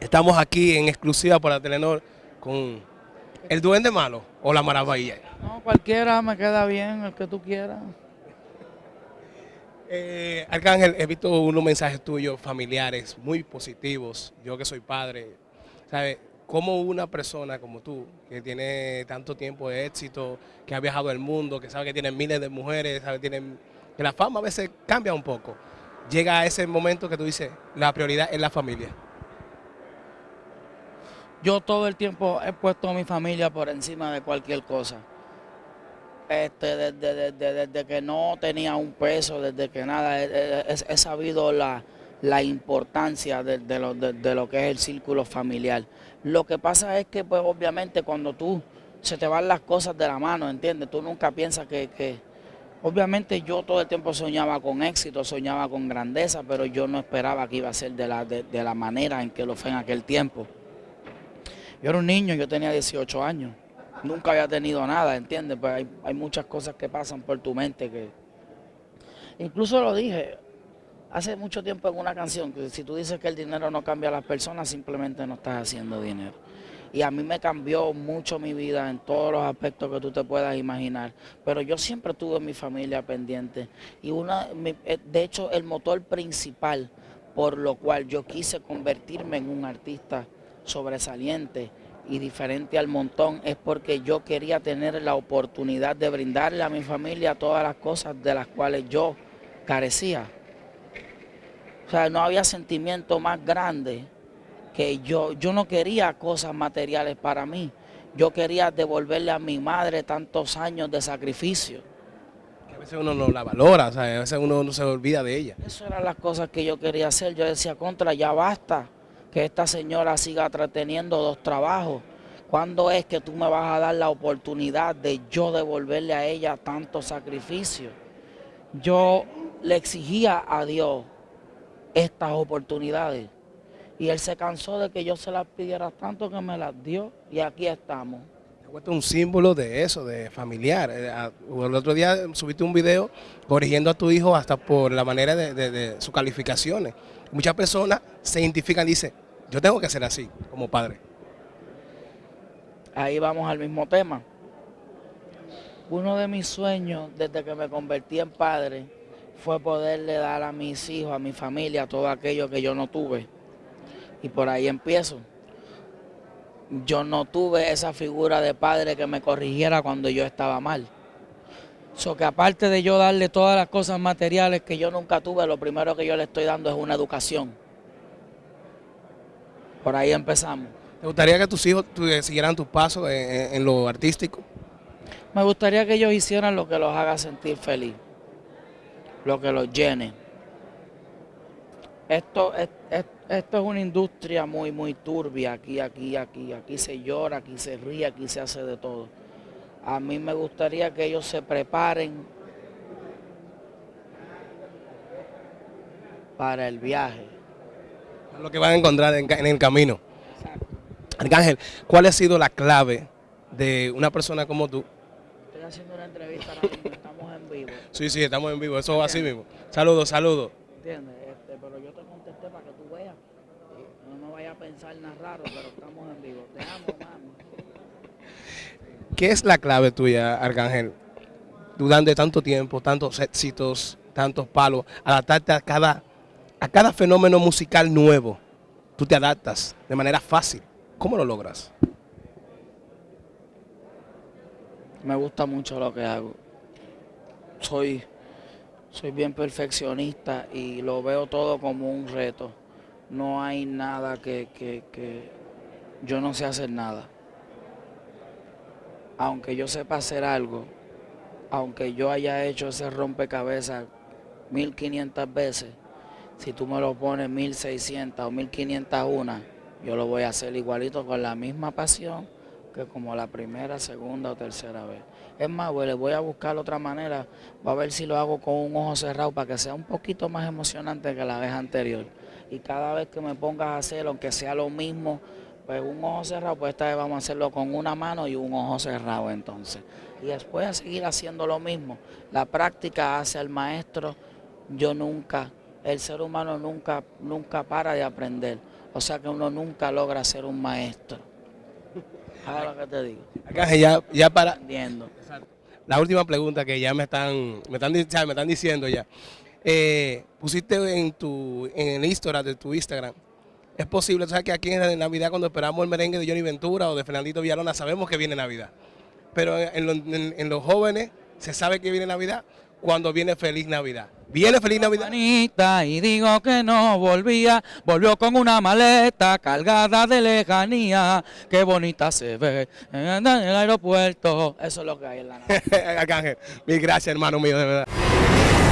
Estamos aquí en exclusiva para Telenor con el Duende Malo o la Maravilla. No, cualquiera me queda bien, el que tú quieras. Eh, Arcángel, he visto unos mensajes tuyos familiares muy positivos. Yo que soy padre, ¿sabes? Cómo una persona como tú, que tiene tanto tiempo de éxito, que ha viajado el mundo, que sabe que tiene miles de mujeres, sabe tienen, que la fama a veces cambia un poco, llega a ese momento que tú dices, la prioridad es la familia. Yo todo el tiempo he puesto a mi familia por encima de cualquier cosa. Este, desde, desde, que no tenía un peso, desde que nada, he, sabido la, importancia de, lo, de, lo, que es el círculo familiar. Lo que pasa es que, pues, obviamente, cuando tú se te van las cosas de la mano, ¿entiendes? Tú nunca piensas que, que, Obviamente yo todo el tiempo soñaba con éxito, soñaba con grandeza, pero yo no esperaba que iba a ser de la, de la manera en que lo fue en aquel tiempo. Yo era un niño, yo tenía 18 años. Nunca había tenido nada, ¿entiendes? Pues hay, muchas cosas que pasan por tu mente que... Incluso lo dije hace mucho tiempo en una canción, que si tú dices que el dinero no cambia a las personas, simplemente no estás haciendo dinero. Y a mí me cambió mucho mi vida en todos los aspectos que tú te puedas imaginar. Pero yo siempre tuve mi familia pendiente. Y una, eh, de hecho, el motor principal por lo cual yo quise convertirme en un artista sobresaliente y diferente al montón es porque yo quería tener la oportunidad de brindarle a mi familia todas las cosas de las cuales yo carecía. O sea, no había sentimiento más grande que yo. Yo no quería cosas materiales para mí. Yo quería devolverle a mi madre tantos años de sacrificio. a veces uno no la valora, o sea, a veces uno no se olvida de ella. Eso eran las cosas que yo quería hacer. Yo decía, contra, ya basta que esta señora siga teniendo dos trabajos. ¿Cuándo es que tú me vas a dar la oportunidad de yo devolverle a ella tanto sacrificio? Yo le exigía a Dios estas oportunidades y Él se cansó de que yo se las pidiera tanto que me las dio y aquí estamos. Es un símbolo de eso, de familiar. Eh, el otro día subiste un video corrigiendo a tu hijo hasta por la manera de sus calificaciones. Muchas personas se identifican y dicen, yo tengo que ser así, como padre. Ahí vamos al mismo tema. Uno de mis sueños desde que me convertí en padre fue poderle dar a mis hijos, a mi familia, todo aquello que yo no tuve. Y por ahí empiezo. Yo no tuve esa figura de padre que me corrigiera cuando yo estaba mal. So que aparte de yo darle todas las cosas materiales que yo nunca tuve, lo primero que yo le estoy dando es una educación. Por ahí empezamos. ¿Te gustaría que tus hijos siguieran tus pasos en, lo artístico? Me gustaría que ellos hicieran lo que los haga sentir feliz, lo que los llene. Esto es, esto es una industria muy, muy turbia, aquí, aquí, aquí, aquí se llora, aquí se ríe, aquí se hace de todo. A mí me gustaría que ellos se preparen para el viaje lo que van a encontrar en, el camino. Arcángel, ¿cuál ha sido la clave de una persona como tú? Estoy haciendo una entrevista estamos en vivo. Sí, sí, estamos en vivo, eso va así mismo. Saludos, saludos. ¿Entiendes? Este, pero yo te contesté para que tú veas. No me vaya a pensar nada raro, pero estamos en vivo. Te amo, mami. ¿Qué es la clave tuya, Arcángel? Durante tanto tiempo, tantos éxitos, tantos palos, adaptarte a cada a cada fenómeno musical nuevo, tú te adaptas de manera fácil. ¿Cómo lo logras? Me gusta mucho lo que hago. Soy, soy bien perfeccionista y lo veo todo como un reto. No hay nada que, que, que yo no sé hacer nada. Aunque yo sepa hacer algo, aunque yo haya hecho ese rompecabezas 1500 veces, si tú me lo pones 1600 o 1501, yo lo voy a hacer igualito con la misma pasión que como la primera, segunda o tercera vez. Es más, le voy a buscar otra manera, voy a ver si lo hago con un ojo cerrado para que sea un poquito más emocionante que la vez anterior. Y cada vez que me pongas a hacer, aunque sea lo mismo, pues un ojo cerrado, pues esta vez vamos a hacerlo con una mano y un ojo cerrado entonces. Y después a seguir haciendo lo mismo. La práctica hace al maestro, yo nunca el ser humano nunca, nunca para de aprender. O sea que uno nunca logra ser un maestro. Ahora lo que te digo. Ya, ya para Aprendiendo. la última pregunta que ya me están, me están, me están diciendo ya. Eh, pusiste en tu en el Instagram de tu Instagram. Es posible, o sea, que aquí en Navidad cuando esperamos el merengue de Johnny Ventura o de Fernandito Villalona sabemos que viene Navidad. Pero en, los- en- en los jóvenes se sabe que viene Navidad cuando viene Feliz Navidad. ¿Viene Feliz Navidad? Y digo que no volvía, volvió con una maleta cargada de lejanía, qué bonita se ve en el aeropuerto. Eso es lo que hay en la nave. Arcángel, mil gracias hermano mío, de verdad.